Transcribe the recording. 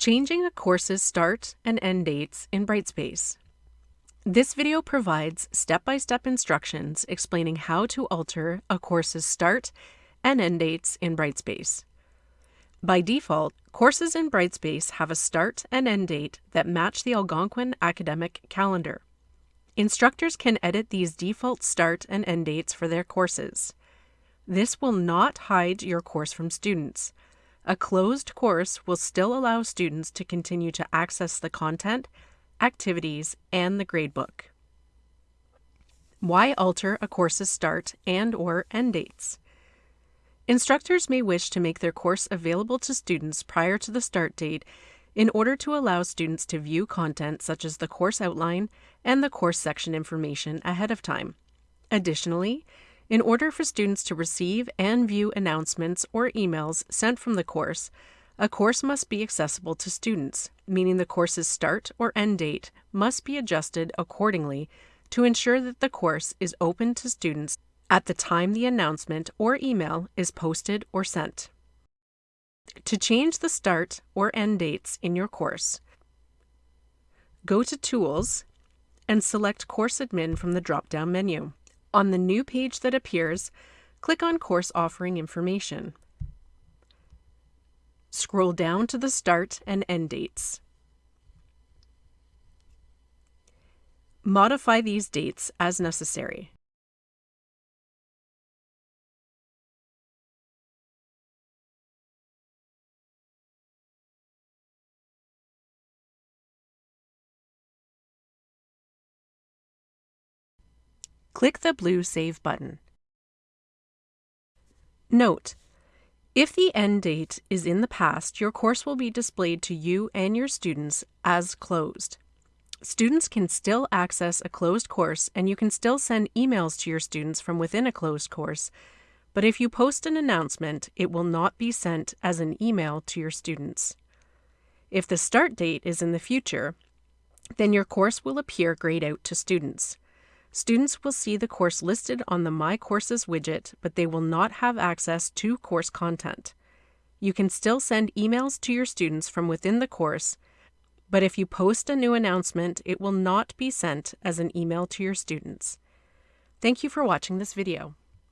Changing a course's start and end dates in Brightspace. This video provides step-by-step instructions explaining how to alter a course's start and end dates in Brightspace. By default, courses in Brightspace have a start and end date that match the Algonquin academic calendar. Instructors can edit these default start and end dates for their courses. This will not hide your course from students. A closed course will still allow students to continue to access the content, activities, and the gradebook. Why alter a course's start and or end dates? Instructors may wish to make their course available to students prior to the start date in order to allow students to view content such as the course outline and the course section information ahead of time. Additionally, in order for students to receive and view announcements or emails sent from the course, a course must be accessible to students, meaning the course's start or end date must be adjusted accordingly to ensure that the course is open to students at the time the announcement or email is posted or sent. To change the start or end dates in your course, go to Tools and select Course Admin from the drop-down menu. On the new page that appears, click on Course Offering Information. Scroll down to the start and end dates. Modify these dates as necessary. Click the blue Save button. Note, if the end date is in the past, your course will be displayed to you and your students as closed. Students can still access a closed course and you can still send emails to your students from within a closed course, but if you post an announcement, it will not be sent as an email to your students. If the start date is in the future, then your course will appear grayed out to students. Students will see the course listed on the My Courses widget, but they will not have access to course content. You can still send emails to your students from within the course, but if you post a new announcement, it will not be sent as an email to your students. Thank you for watching this video.